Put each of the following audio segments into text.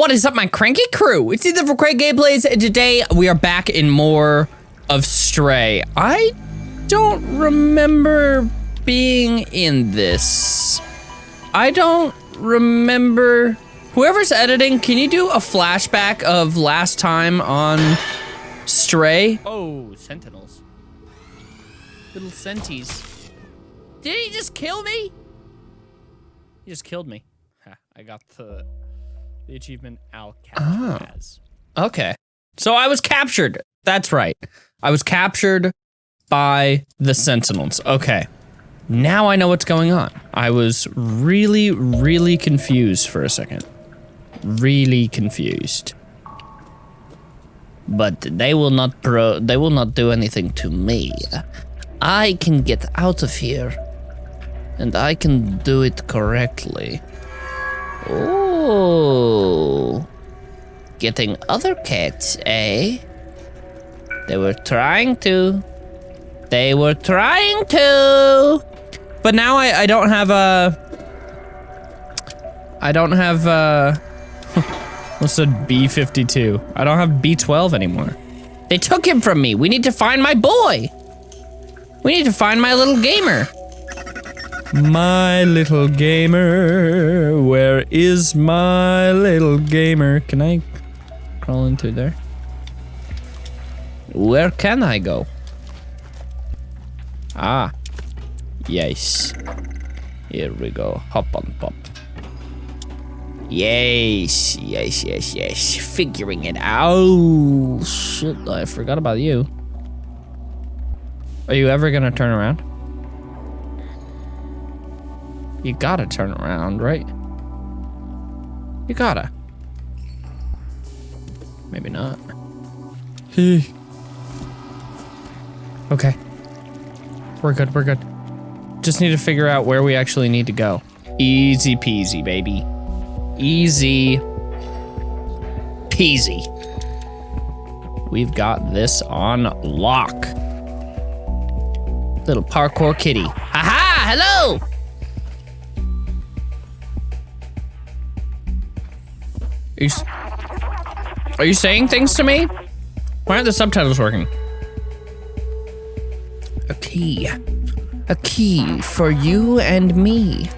What is up, my cranky crew? It's Ethan for Crank Gameplays, and today we are back in more of Stray. I don't remember being in this. I don't remember. Whoever's editing, can you do a flashback of last time on Stray? Oh, sentinels. Little senties. Did he just kill me? He just killed me. I got the the achievement Alcatraz. Oh. Okay. So I was captured. That's right. I was captured by the Sentinels. Okay. Now I know what's going on. I was really, really confused for a second. Really confused. But they will not pro they will not do anything to me. I can get out of here. And I can do it correctly. Oh. Getting other cats, eh? They were trying to. They were trying to. But now I, I don't have a. I don't have a. What's a B52? I don't have B12 anymore. They took him from me. We need to find my boy. We need to find my little gamer. My little gamer, where is my little gamer? Can I crawl into there? Where can I go? Ah, yes. Here we go. Hop on pop. Yes, yes, yes, yes. Figuring it out. Shit, I forgot about you. Are you ever gonna turn around? You gotta turn around, right? You gotta. Maybe not. okay. We're good, we're good. Just need to figure out where we actually need to go. Easy peasy, baby. Easy peasy. We've got this on lock. Little parkour kitty. Haha, hello! Are you, are you saying things to me? Why aren't the subtitles working? A key. A key for you and me.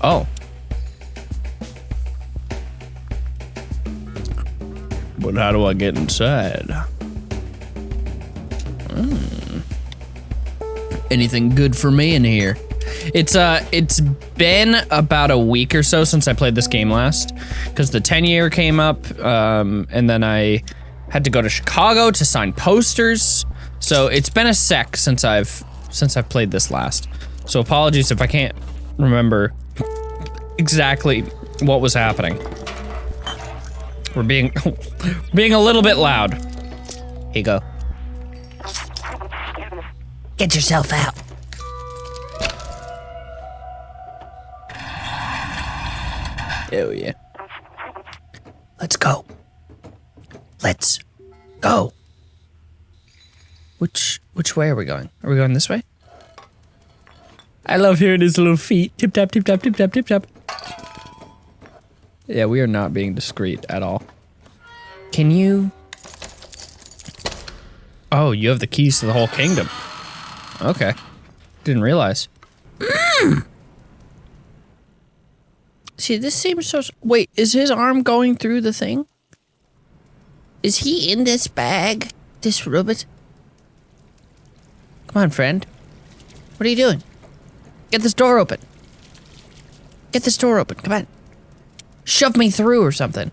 Oh. But how do I get inside? Hmm. Anything good for me in here? It's uh, it's been about a week or so since I played this game last, because the 10 year came up, um, and then I had to go to Chicago to sign posters. So it's been a sec since I've since I've played this last. So apologies if I can't remember exactly what was happening. We're being being a little bit loud. Here you go. Get yourself out. Hell yeah. Let's go. Let's go. Which which way are we going? Are we going this way? I love hearing his little feet. Tip tap, tip tap, tip tap, tip tap. Yeah, we are not being discreet at all. Can you... Oh, you have the keys to the whole kingdom. Okay. Didn't realize. Mm. See, this seems so... Wait, is his arm going through the thing? Is he in this bag? This robot? Come on, friend. What are you doing? Get this door open. Get this door open. Come on. Shove me through or something.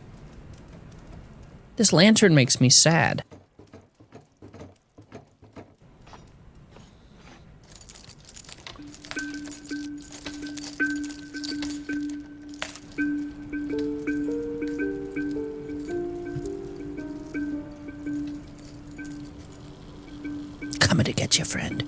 This lantern makes me sad. Friend.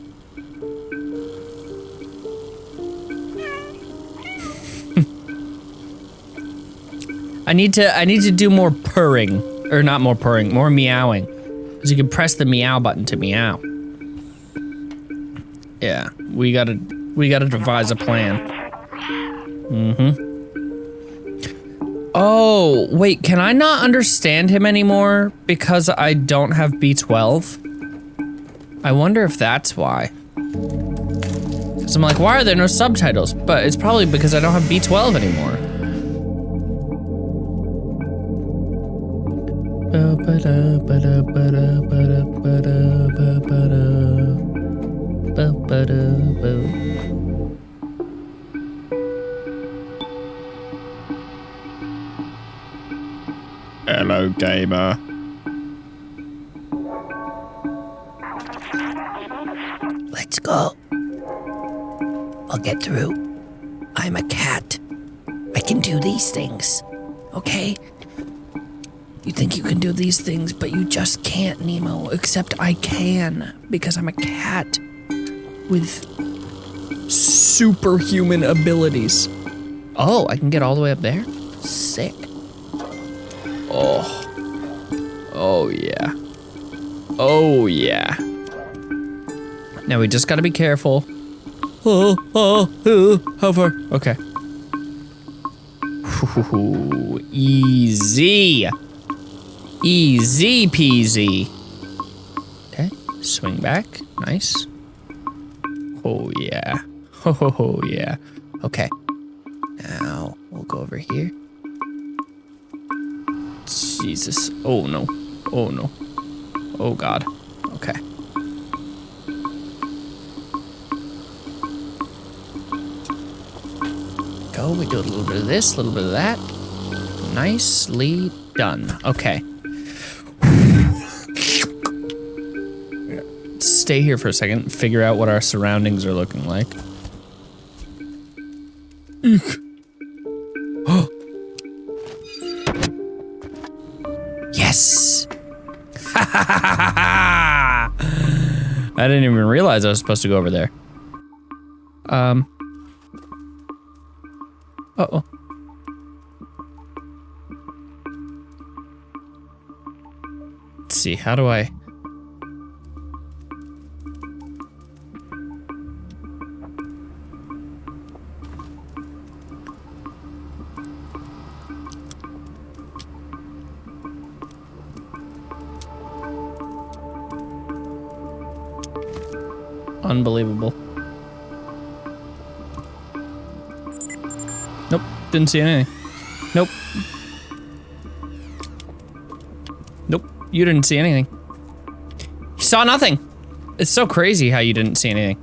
I need to I need to do more purring. Or not more purring, more meowing. Because you can press the meow button to meow. Yeah, we gotta we gotta devise a plan. Mm-hmm. Oh, wait, can I not understand him anymore because I don't have B12? I wonder if that's why. Because I'm like, why are there no subtitles? But it's probably because I don't have B12 anymore. Hello, gamer. I'll get through. I'm a cat. I can do these things. Okay? You think you can do these things, but you just can't, Nemo. Except I can, because I'm a cat with Superhuman abilities. Oh, I can get all the way up there? Sick. Oh. Oh, yeah. Oh, yeah. Now we just gotta be careful. Oh, oh, oh, how far? Okay. Ooh, easy. Easy peasy. Okay, swing back. Nice. Oh, yeah. Oh, yeah. Okay. Now we'll go over here. Jesus. Oh, no. Oh, no. Oh, God. Okay. We do a little bit of this, a little bit of that. Nicely done. Okay. Stay here for a second, figure out what our surroundings are looking like. Yes! I didn't even realize I was supposed to go over there. Um. See, how do I. Unbelievable. Nope, didn't see anything. Nope. You didn't see anything. You saw nothing. It's so crazy how you didn't see anything.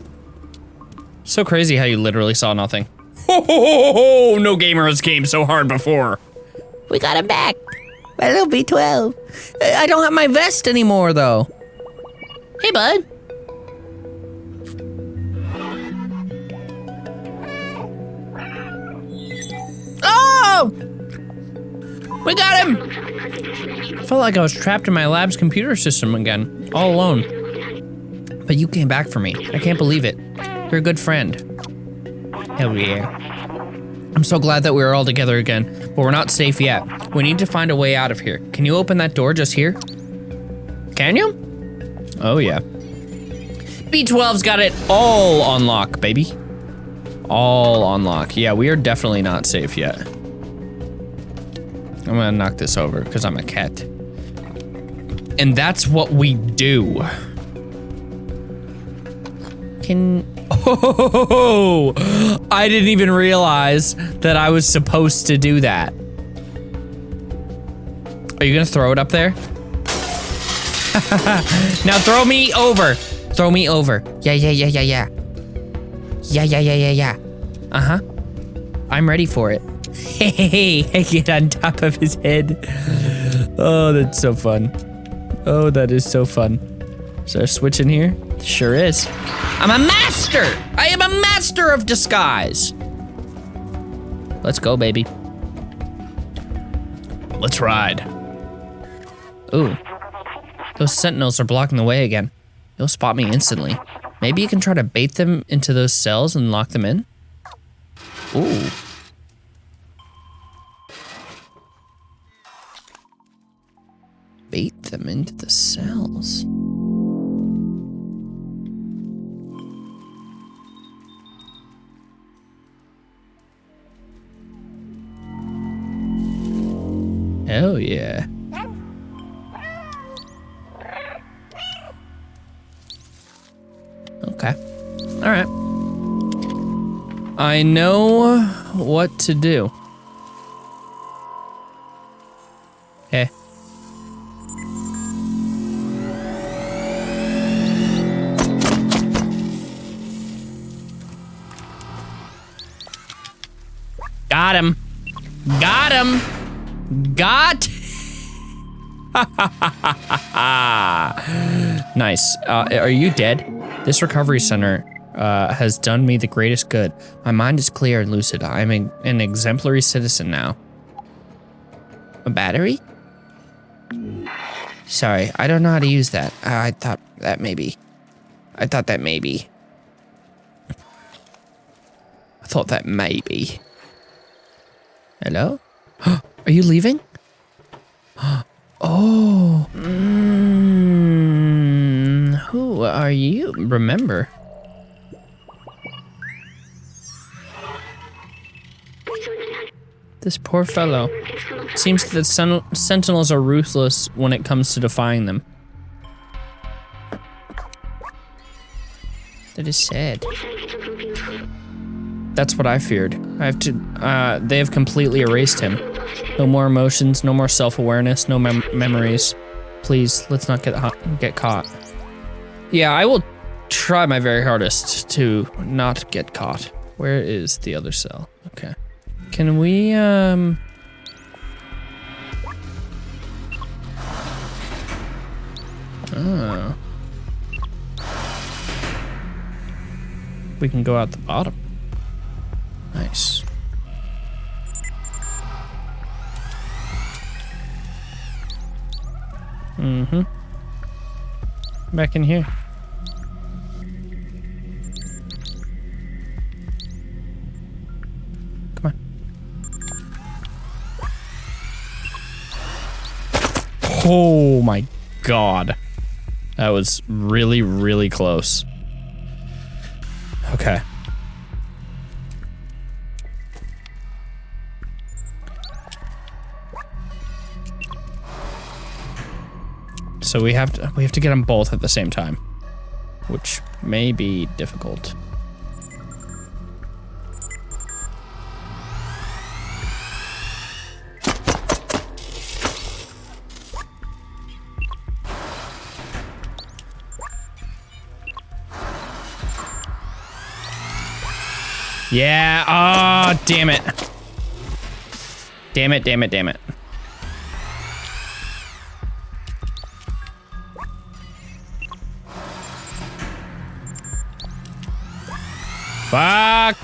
So crazy how you literally saw nothing. Ho ho ho ho! No gamer has came so hard before. We got him back. My little B12. I don't have my vest anymore, though. Hey, bud. Oh! We got him! I felt like I was trapped in my lab's computer system again, all alone. But you came back for me. I can't believe it. You're a good friend. Hell yeah. I'm so glad that we're all together again, but we're not safe yet. We need to find a way out of here. Can you open that door just here? Can you? Oh, yeah. B12's got it all on lock, baby. All on lock. Yeah, we are definitely not safe yet. I'm gonna knock this over because I'm a cat. And that's what we do. Can. Oh, I didn't even realize that I was supposed to do that. Are you gonna throw it up there? now throw me over. Throw me over. Yeah, yeah, yeah, yeah, yeah. Yeah, yeah, yeah, yeah, yeah. Uh huh. I'm ready for it. Hey, I get on top of his head. Oh, that's so fun. Oh, that is so fun. Is there a switch in here? Sure is. I'm a master! I am a master of disguise! Let's go, baby. Let's ride. Ooh. Those sentinels are blocking the way again. They'll spot me instantly. Maybe you can try to bait them into those cells and lock them in? Ooh. Bait them into the cells. Hell yeah. Okay. All right. I know what to do. nice. Uh, are you dead? This recovery center uh, has done me the greatest good. My mind is clear and lucid. I'm an exemplary citizen now. A battery? Sorry, I don't know how to use that. I thought that maybe. I thought that maybe. I thought that maybe. Hello? Are you leaving? Oh. Mm, who are you? Remember. This poor fellow. Seems that sen sentinels are ruthless when it comes to defying them. That is sad. That's what I feared. I have to, uh, they have completely erased him. No more emotions, no more self-awareness, no mem memories. Please, let's not get get caught. Yeah, I will try my very hardest to not get caught. Where is the other cell? Okay. Can we, um... Oh. We can go out the bottom. Mm-hmm. Back in here. Come on. Oh my god. That was really, really close. So we have to we have to get them both at the same time, which may be difficult. Yeah, oh, damn it. Damn it, damn it, damn it. Fuck!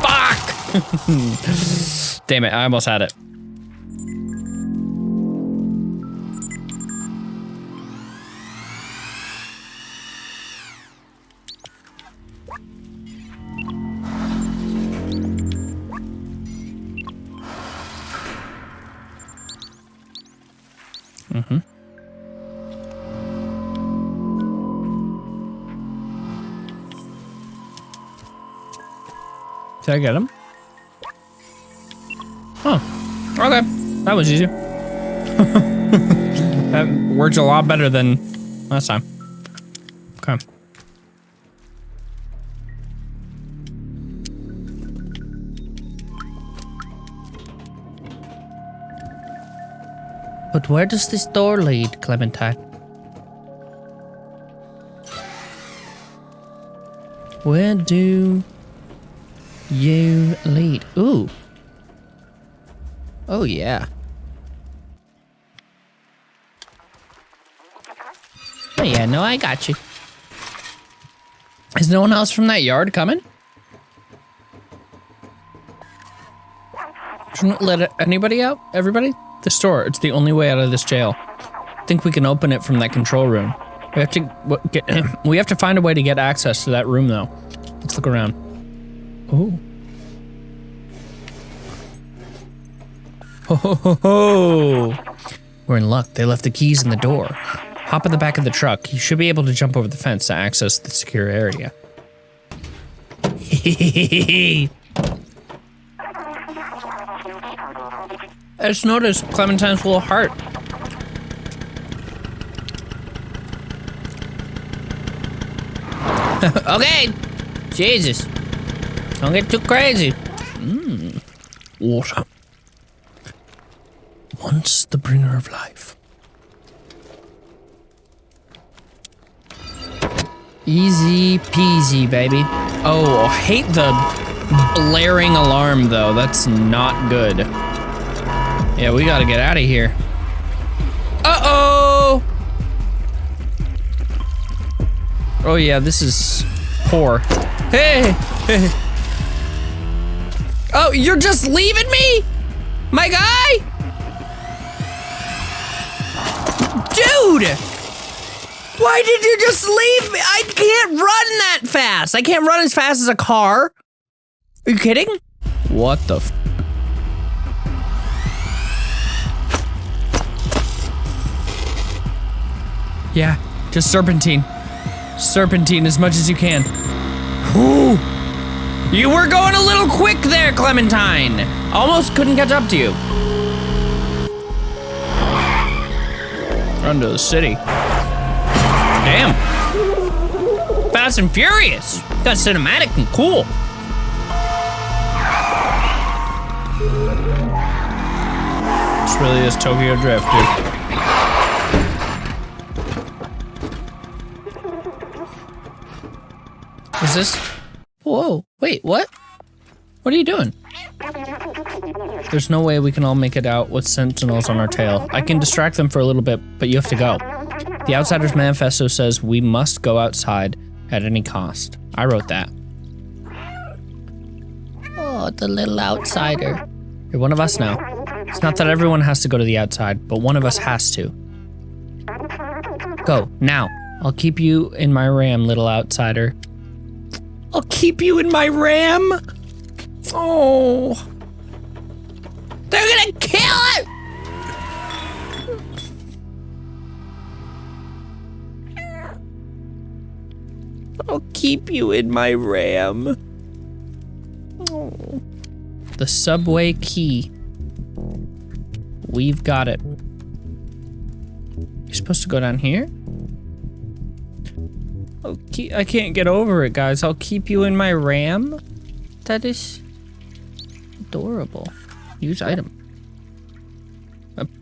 Fuck! Damn it, I almost had it. Did I get him? Oh, okay. That was easy. that works a lot better than last time. Okay. But where does this door lead, Clementine? Where do you lead. Ooh. Oh, yeah. Oh, yeah, no, I got you. Is no one else from that yard coming? Shouldn't let anybody out? Everybody? The store. It's the only way out of this jail. I think we can open it from that control room. We have to get. we have to find a way to get access to that room, though. Let's look around. Oh. Ho ho ho ho! We're in luck. They left the keys in the door. Hop in the back of the truck. You should be able to jump over the fence to access the secure area. I just noticed Clementine's little heart. okay. Jesus. Don't get too crazy. Mmm. Water. Once the bringer of life. Easy peasy, baby. Oh, I hate the blaring alarm, though. That's not good. Yeah, we gotta get out of here. Uh-oh! Oh, yeah, this is poor. Hey! Oh, you're just leaving me? My guy? Dude! Why did you just leave me? I can't run that fast. I can't run as fast as a car. Are you kidding? What the f Yeah, just serpentine. Serpentine as much as you can. Whew. You were going a little quick there, Clementine. Almost couldn't catch up to you. Run to the city. Damn. Fast and Furious. Got cinematic and cool. This really is Tokyo Drift, dude. Is this? Whoa, wait, what? What are you doing? There's no way we can all make it out with sentinels on our tail. I can distract them for a little bit, but you have to go. The Outsider's Manifesto says we must go outside at any cost. I wrote that. Oh, the little outsider. You're one of us now. It's not that everyone has to go to the outside, but one of us has to. Go, now. I'll keep you in my ram, little outsider. I'll keep you in my ram? Oh. They're gonna kill it! I'll keep you in my ram. The subway key. We've got it. You're supposed to go down here? Okay, I can't get over it, guys. I'll keep you in my RAM. That is adorable. Use item.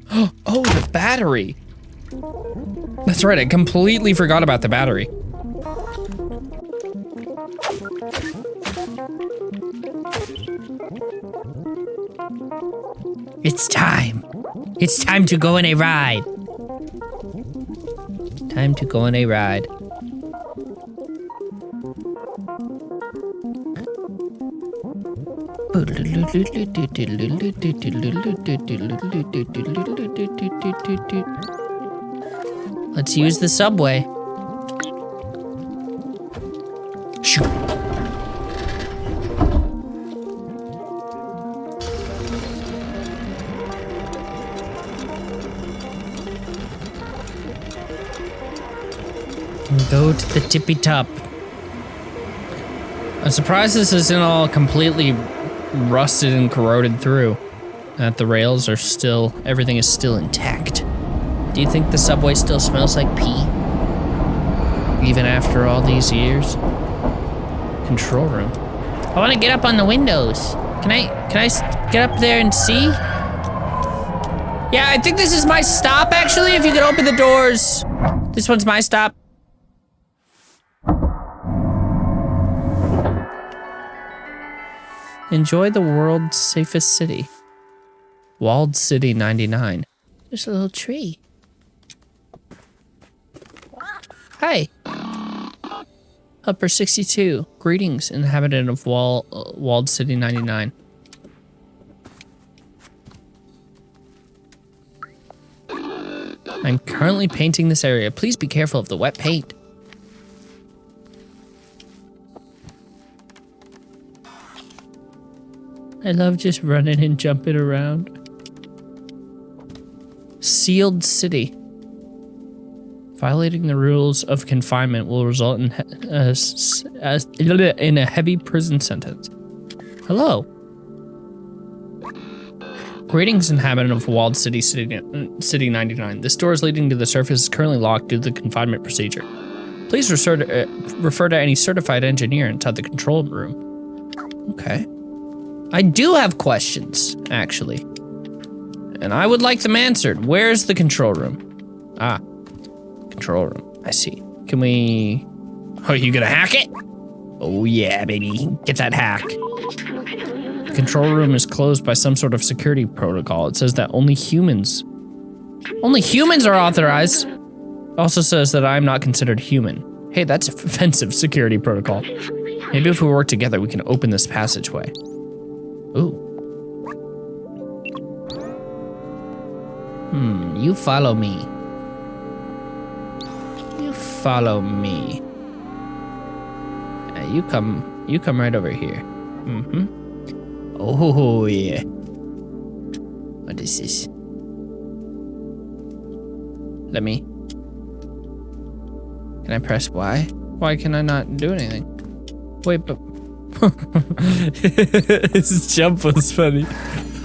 Oh, the battery. That's right, I completely forgot about the battery. It's time. It's time to go on a ride. Time to go on a ride. Let's use the subway. Shoot. Go to the tippy top. I'm surprised this isn't all completely rusted and corroded through. That the rails are still, everything is still intact. Do you think the subway still smells like pee? Even after all these years? Control room. I want to get up on the windows. Can I, can I get up there and see? Yeah, I think this is my stop actually, if you could open the doors. This one's my stop. Enjoy the world's safest city. Walled City 99. There's a little tree. Hi. Upper 62. Greetings, inhabitant of Wall, uh, Walled City 99. I'm currently painting this area. Please be careful of the wet paint. I love just running and jumping around. Sealed city. Violating the rules of confinement will result in, uh, in a heavy prison sentence. Hello. Greetings, inhabitant of Walled City, City, City 99. This door is leading to the surface is currently locked due to the confinement procedure. Please refer to, uh, refer to any certified engineer inside the control room. Okay. I do have questions, actually. And I would like them answered. Where's the control room? Ah, control room. I see. Can we... Are you gonna hack it? Oh yeah, baby. Get that hack. The control room is closed by some sort of security protocol. It says that only humans... Only humans are authorized. Also says that I'm not considered human. Hey, that's offensive security protocol. Maybe if we work together, we can open this passageway. Ooh. Hmm, you follow me. You follow me. Uh, you come, you come right over here. Mm-hmm. Oh, yeah. What is this? Let me. Can I press Y? Why can I not do anything? Wait, but... His jump was funny.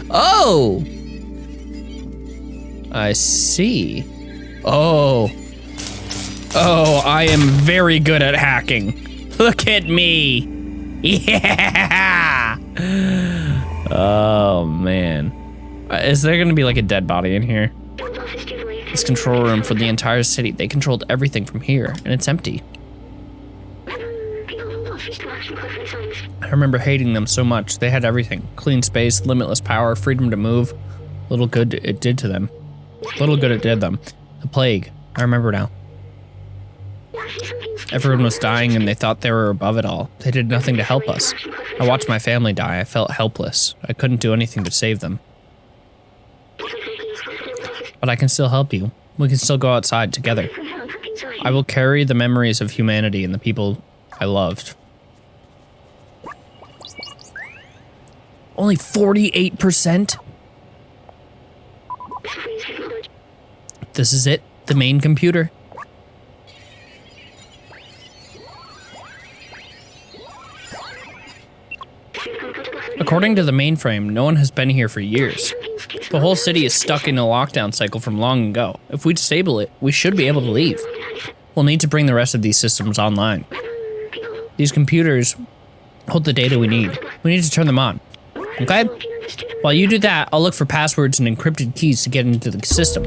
Oh! I see. Oh. Oh, I am very good at hacking. Look at me. Yeah. Oh, man. Uh, Is there gonna be like a dead body in here? This control room for the entire city. They controlled everything from here, and it's empty. Remember hating them so much. They had everything. Clean space, limitless power, freedom to move. Little good it did to them. Little good it did them. The plague. I remember now. Everyone was dying and they thought they were above it all. They did nothing to help us. I watched my family die. I felt helpless. I couldn't do anything to save them. But I can still help you. We can still go outside together. I will carry the memories of humanity and the people I loved. Only 48%? This is it? The main computer? According to the mainframe, no one has been here for years. The whole city is stuck in a lockdown cycle from long ago. If we disable it, we should be able to leave. We'll need to bring the rest of these systems online. These computers hold the data we need. We need to turn them on. Okay? While you do that, I'll look for passwords and encrypted keys to get into the system.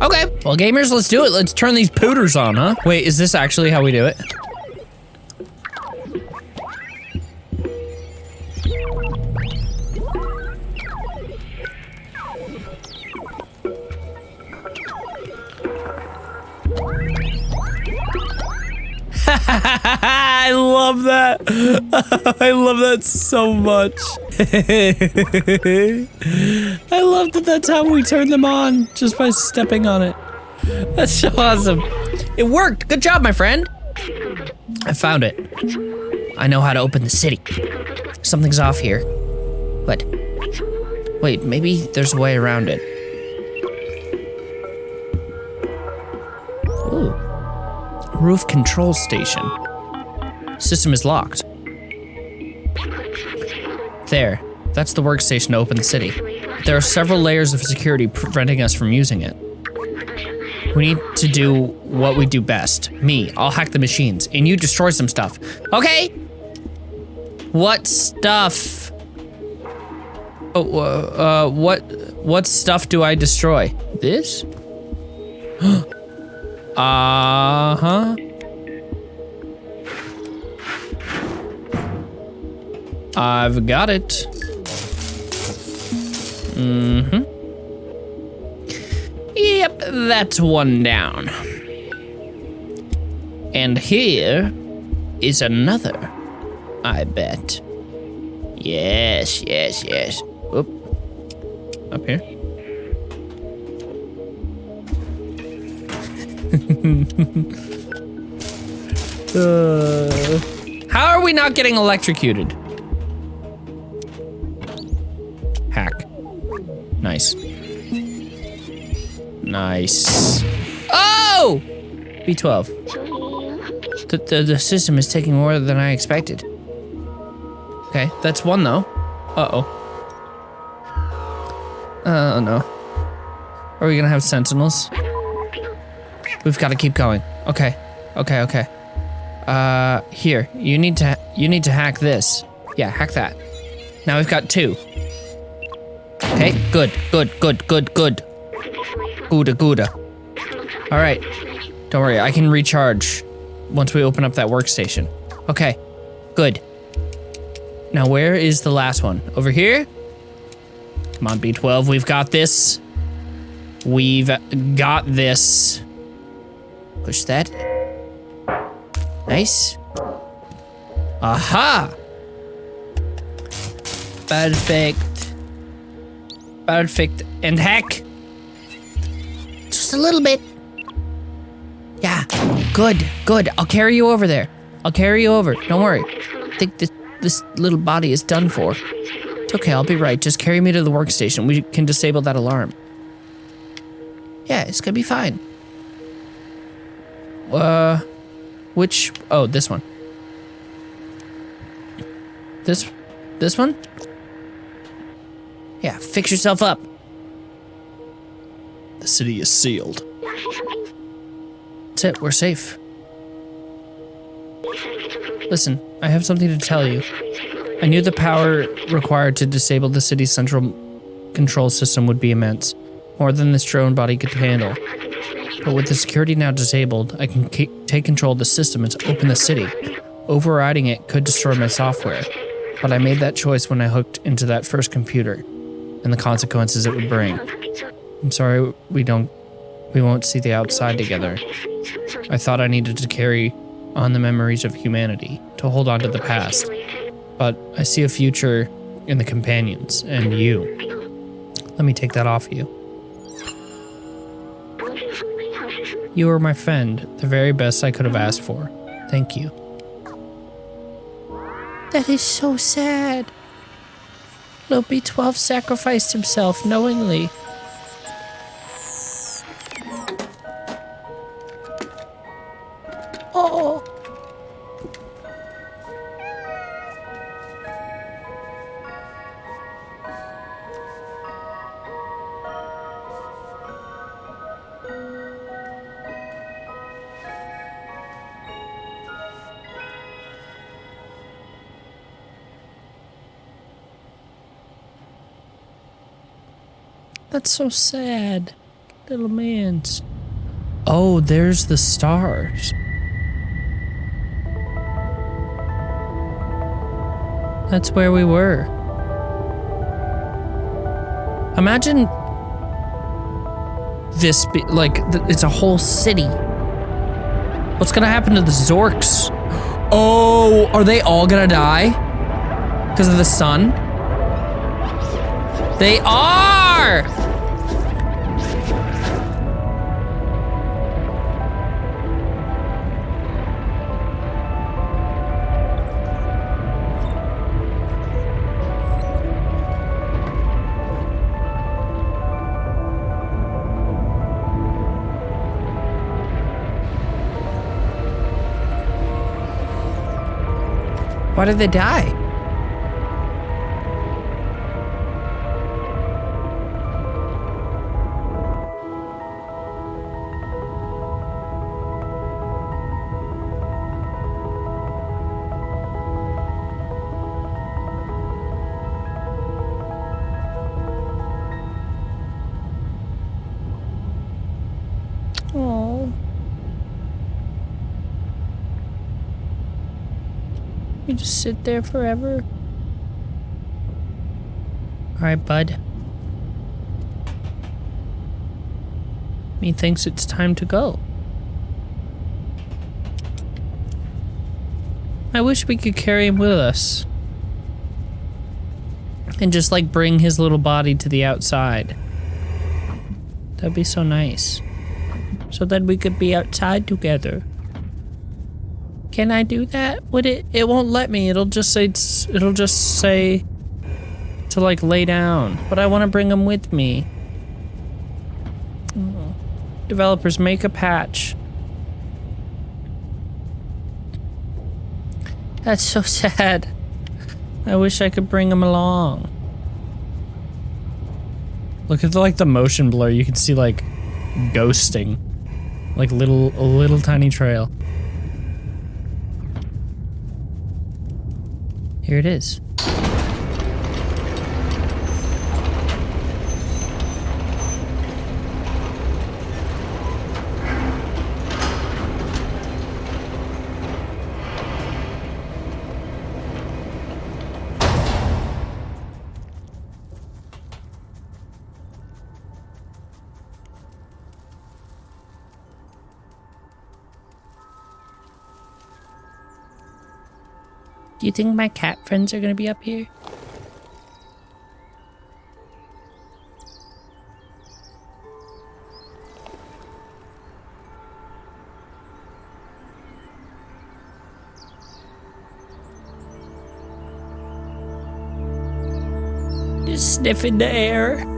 Okay, well gamers, let's do it. Let's turn these pooters on, huh? Wait, is this actually how we do it? I love that. I love that so much. I love that that's how we turn them on, just by stepping on it. That's so awesome. It worked. Good job, my friend. I found it. I know how to open the city. Something's off here. What? Wait, maybe there's a way around it. Ooh. Roof control station. System is locked. There. That's the workstation to open the city. There are several layers of security preventing us from using it. We need to do what we do best. Me, I'll hack the machines, and you destroy some stuff. Okay? What stuff? Oh, uh, uh, what, what stuff do I destroy? This? Uh-huh. I've got it. Mm-hmm. Yep, that's one down. And here is another, I bet. Yes, yes, yes. Oop. Up here. Uh, how are we not getting electrocuted? Nice. Oh! B12. The, the, the system is taking more than I expected. Okay, that's one though. Uh-oh. Uh, no. Are we gonna have sentinels? We've got to keep going. Okay. Okay, okay. Uh, here. You need to, you need to hack this. Yeah, hack that. Now we've got two. Okay, good, good, good, good, good. Gooda, gooda. All right. Don't worry, I can recharge once we open up that workstation. Okay, good. Now, where is the last one? Over here? Come on, B12, we've got this. We've got this. Push that. Nice. Aha! Perfect. Perfect. And hack. A little bit. Yeah. Good. Good. I'll carry you over there. I'll carry you over. Don't worry. I think this this little body is done for. It's okay. I'll be right. Just carry me to the workstation. We can disable that alarm. Yeah, it's gonna be fine. Uh, which? Oh, this one. This, this one. Yeah, fix yourself up. The city is sealed. That's it. We're safe. Listen, I have something to tell you. I knew the power required to disable the city's central control system would be immense, more than this drone body could handle. But with the security now disabled, I can take control of the system and open the city. Overriding it could destroy my software, but I made that choice when I hooked into that first computer, and the consequences it would bring. I'm sorry we don't, we won't see the outside together. I thought I needed to carry on the memories of humanity, to hold on to the past. But I see a future in the companions and you. Let me take that off you. You were my friend, the very best I could have asked for. Thank you. That is so sad. Little B12 sacrificed himself knowingly. That's so sad. Little man's. Oh, there's the stars. That's where we were. Imagine this be like it's a whole city. What's gonna happen to the Zurks? Oh, are they all gonna die? Because of the sun? They are! Why did they die? Sit there forever. Alright, bud. Methinks it's time to go. I wish we could carry him with us. And just like bring his little body to the outside. That'd be so nice. So that we could be outside together. Can I do that? Would it? It won't let me. It'll just say. It'll just say to like lay down. But I want to bring him with me. Oh. Developers make a patch. That's so sad. I wish I could bring him along. Look at the, like the motion blur. You can see like ghosting, like little a little tiny trail. Here it is. Do you think my cat friends are gonna be up here? Just sniffing the air.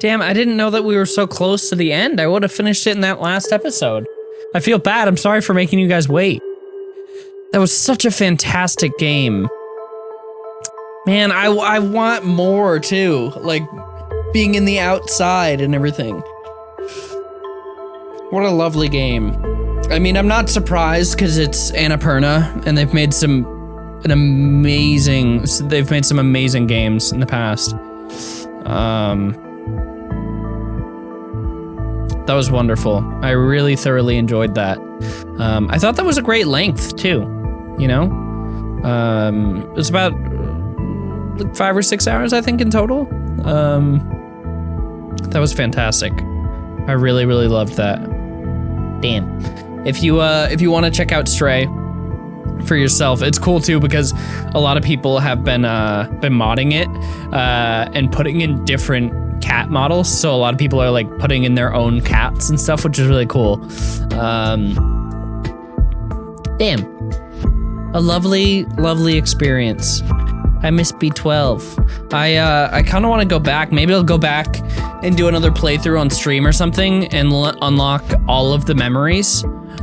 Damn, I didn't know that we were so close to the end. I would have finished it in that last episode. I feel bad. I'm sorry for making you guys wait. That was such a fantastic game. Man, I, I want more too. Like, being in the outside and everything. What a lovely game. I mean, I'm not surprised because it's Annapurna and they've made some an amazing they've made some amazing games in the past. Um that was wonderful. I really thoroughly enjoyed that. Um, I thought that was a great length too. You know, um, it was about like five or six hours, I think, in total. Um, that was fantastic. I really, really loved that. Damn. If you uh, if you want to check out Stray for yourself, it's cool too because a lot of people have been uh, been modding it uh, and putting in different cat models. So a lot of people are like putting in their own cats and stuff, which is really cool. Um, damn. A lovely, lovely experience. I miss B12. I uh, I kind of want to go back. Maybe I'll go back and do another playthrough on stream or something and unlock all of the memories.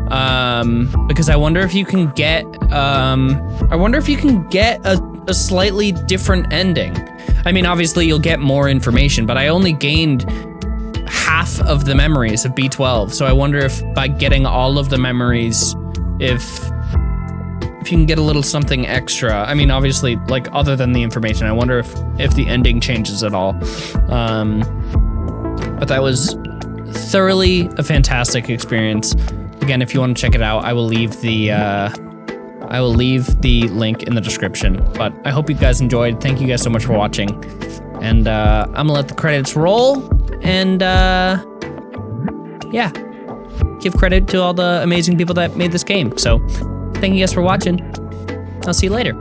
Um, because I wonder if you can get um, I wonder if you can get a, a slightly different ending. I mean, obviously you'll get more information, but I only gained half of the memories of B12. So I wonder if by getting all of the memories, if if you can get a little something extra. I mean, obviously, like other than the information, I wonder if if the ending changes at all. Um, but that was thoroughly a fantastic experience. Again, if you want to check it out, I will leave the uh, I will leave the link in the description. But I hope you guys enjoyed. Thank you guys so much for watching. And uh, I'm gonna let the credits roll. And uh, yeah, give credit to all the amazing people that made this game. So thank you guys for watching. I'll see you later.